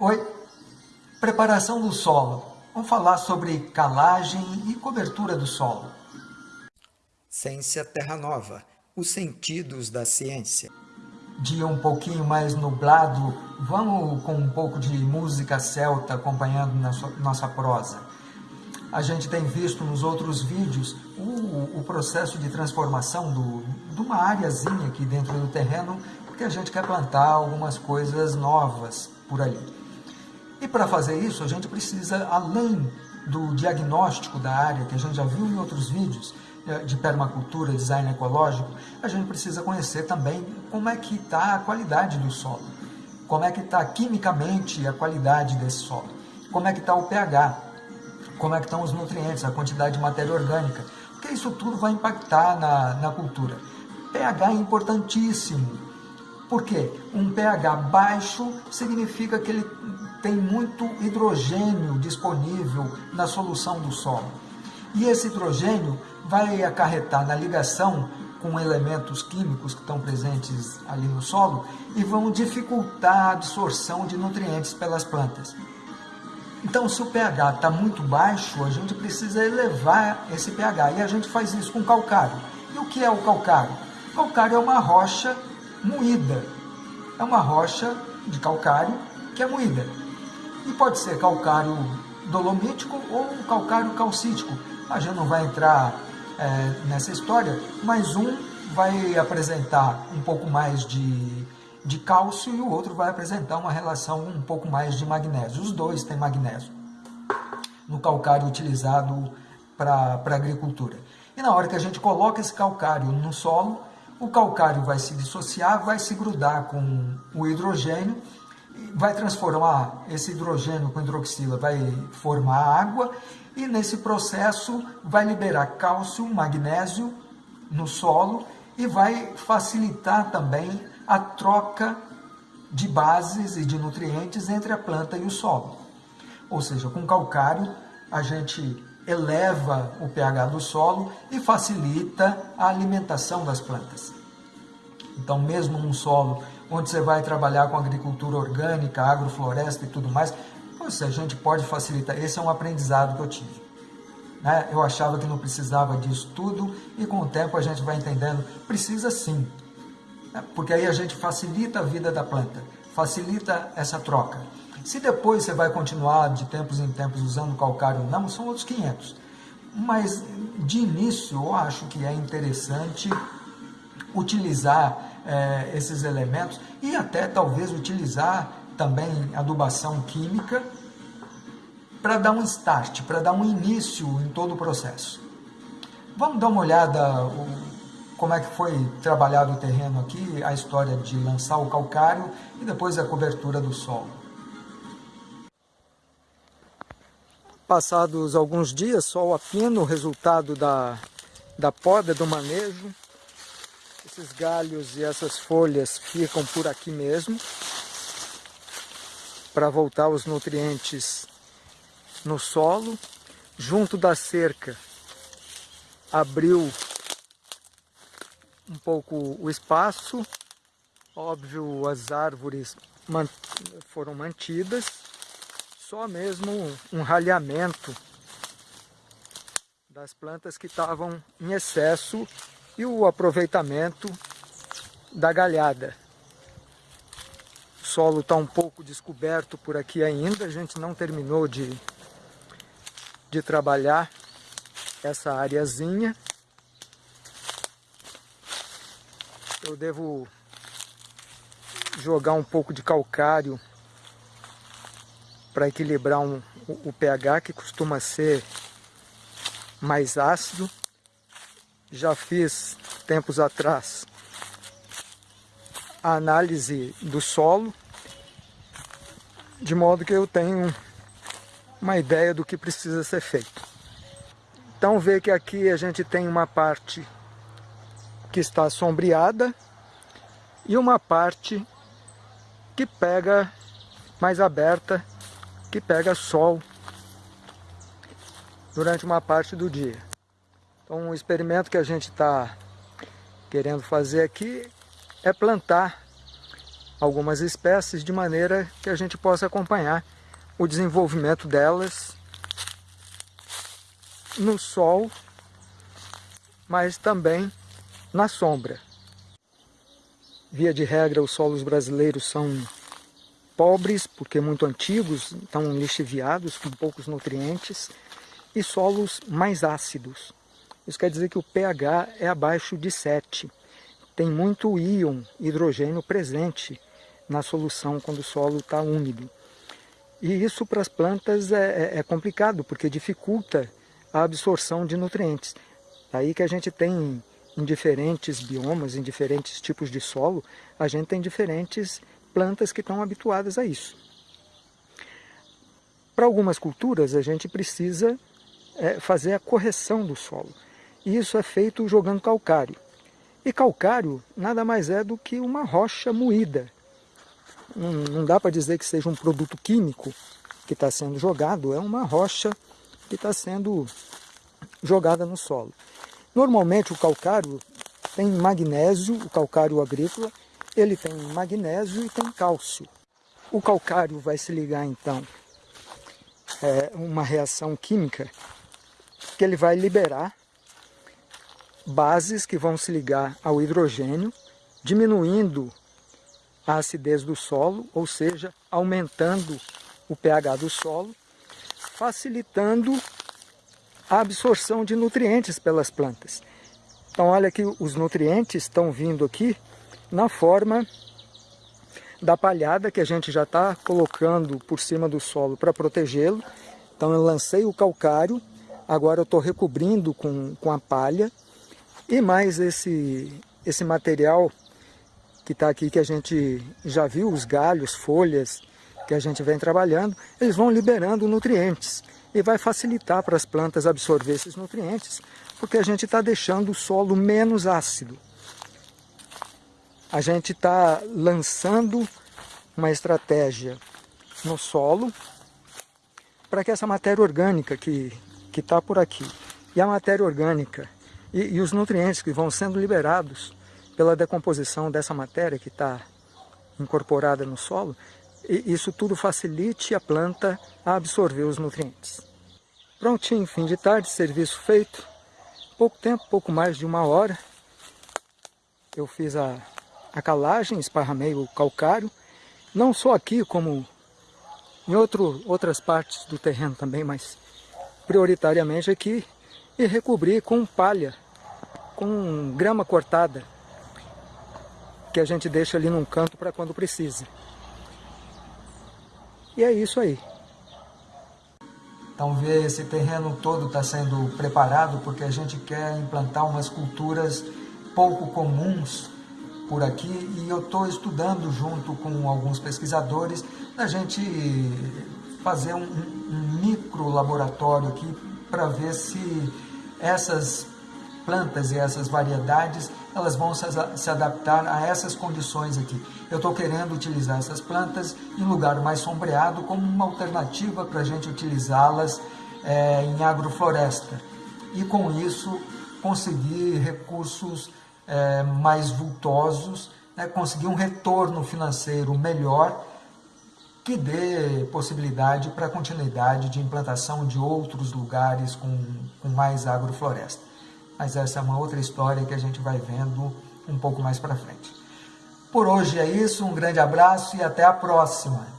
Oi, preparação do solo. Vamos falar sobre calagem e cobertura do solo. Ciência Terra Nova, os sentidos da ciência. Dia um pouquinho mais nublado, vamos com um pouco de música celta acompanhando nossa prosa. A gente tem visto nos outros vídeos o, o processo de transformação do, de uma áreazinha aqui dentro do terreno, porque a gente quer plantar algumas coisas novas por ali. E para fazer isso, a gente precisa, além do diagnóstico da área, que a gente já viu em outros vídeos, eh, de permacultura, design ecológico, a gente precisa conhecer também como é que está a qualidade do solo, como é que está quimicamente a qualidade desse solo, como é que está o pH, como é que estão os nutrientes, a quantidade de matéria orgânica, porque isso tudo vai impactar na, na cultura. pH é importantíssimo, porque um pH baixo significa que ele tem muito hidrogênio disponível na solução do solo. E esse hidrogênio vai acarretar na ligação com elementos químicos que estão presentes ali no solo e vão dificultar a absorção de nutrientes pelas plantas. Então, se o pH está muito baixo, a gente precisa elevar esse pH. E a gente faz isso com calcário. E o que é o calcário? Calcário é uma rocha moída. É uma rocha de calcário que é moída. E pode ser calcário dolomítico ou calcário calcítico. A gente não vai entrar é, nessa história, mas um vai apresentar um pouco mais de, de cálcio e o outro vai apresentar uma relação um pouco mais de magnésio. Os dois têm magnésio no calcário utilizado para a agricultura. E na hora que a gente coloca esse calcário no solo, o calcário vai se dissociar, vai se grudar com o hidrogênio, vai transformar esse hidrogênio com hidroxila, vai formar água e nesse processo vai liberar cálcio, magnésio no solo e vai facilitar também a troca de bases e de nutrientes entre a planta e o solo. Ou seja, com calcário a gente eleva o pH do solo e facilita a alimentação das plantas. Então, mesmo num solo onde você vai trabalhar com agricultura orgânica, agrofloresta e tudo mais, pois a gente pode facilitar. Esse é um aprendizado que eu tive. Né? Eu achava que não precisava disso tudo e com o tempo a gente vai entendendo, precisa sim. Né? Porque aí a gente facilita a vida da planta, facilita essa troca. Se depois você vai continuar de tempos em tempos usando calcário não, são outros 500. Mas de início eu acho que é interessante utilizar é, esses elementos e até talvez utilizar também adubação química para dar um start, para dar um início em todo o processo. Vamos dar uma olhada como é que foi trabalhado o terreno aqui, a história de lançar o calcário e depois a cobertura do solo. Passados alguns dias, sol a pino, resultado da, da poda, do manejo. Esses galhos e essas folhas ficam por aqui mesmo, para voltar os nutrientes no solo. Junto da cerca, abriu um pouco o espaço. Óbvio, as árvores foram mantidas só mesmo um ralhamento das plantas que estavam em excesso e o aproveitamento da galhada. O solo está um pouco descoberto por aqui ainda, a gente não terminou de, de trabalhar essa areazinha. Eu devo jogar um pouco de calcário para equilibrar um, o, o pH que costuma ser mais ácido. Já fiz tempos atrás a análise do solo, de modo que eu tenho uma ideia do que precisa ser feito. Então vê que aqui a gente tem uma parte que está sombreada e uma parte que pega mais aberta que pega sol durante uma parte do dia. Então, o experimento que a gente está querendo fazer aqui é plantar algumas espécies de maneira que a gente possa acompanhar o desenvolvimento delas no sol, mas também na sombra. Via de regra, os solos brasileiros são pobres, porque muito antigos, estão lixiviados, com poucos nutrientes, e solos mais ácidos. Isso quer dizer que o pH é abaixo de 7. Tem muito íon, hidrogênio presente na solução quando o solo está úmido. E isso para as plantas é, é, é, complicado, porque dificulta a absorção de nutrientes. Aí que a gente tem em diferentes biomas, em diferentes tipos de solo, a gente tem diferentes plantas que estão habituadas a isso. Para algumas culturas, a gente precisa é, fazer a correção do solo. Isso é feito jogando calcário. E calcário nada mais é do que uma rocha moída, não, não dá para dizer que seja um produto químico que está sendo jogado, é uma rocha que está sendo jogada no solo. Normalmente o calcário tem magnésio, o calcário agrícola, ele tem magnésio e tem cálcio. O calcário vai se ligar então é uma reação química que ele vai liberar bases que vão se ligar ao hidrogênio, diminuindo a acidez do solo, ou seja, aumentando o pH do solo, facilitando a absorção de nutrientes pelas plantas. Então olha que os nutrientes estão vindo aqui na forma da palhada que a gente já está colocando por cima do solo para protegê-lo. Então eu lancei o calcário, agora eu estou recobrindo com, com a palha e mais esse, esse material que está aqui, que a gente já viu, os galhos, folhas que a gente vem trabalhando, eles vão liberando nutrientes e vai facilitar para as plantas absorver esses nutrientes, porque a gente está deixando o solo menos ácido. A gente está lançando uma estratégia no solo para que essa matéria orgânica que está por aqui e a matéria orgânica e, e os nutrientes que vão sendo liberados pela decomposição dessa matéria que está incorporada no solo, e isso tudo facilite a planta a absorver os nutrientes. Prontinho, fim de tarde, serviço feito. Pouco tempo, pouco mais de uma hora. Eu fiz a, a calagem, esparramei o calcário. Não só aqui, como em outro, outras partes do terreno também, mas prioritariamente aqui. E recobri com palha, com grama cortada, que a gente deixa ali num canto para quando precisa. E é isso aí. Então ver esse terreno todo está sendo preparado porque a gente quer implantar umas culturas pouco comuns por aqui e eu estou estudando junto com alguns pesquisadores a gente fazer um, um micro laboratório aqui para ver se essas plantas e essas variedades, elas vão se adaptar a essas condições aqui. Eu estou querendo utilizar essas plantas em lugar mais sombreado como uma alternativa para a gente utilizá-las é, em agrofloresta. E com isso conseguir recursos é, mais vultosos, né, conseguir um retorno financeiro melhor que dê possibilidade para a continuidade de implantação de outros lugares com, com mais agrofloresta mas essa é uma outra história que a gente vai vendo um pouco mais para frente. Por hoje é isso, um grande abraço e até a próxima!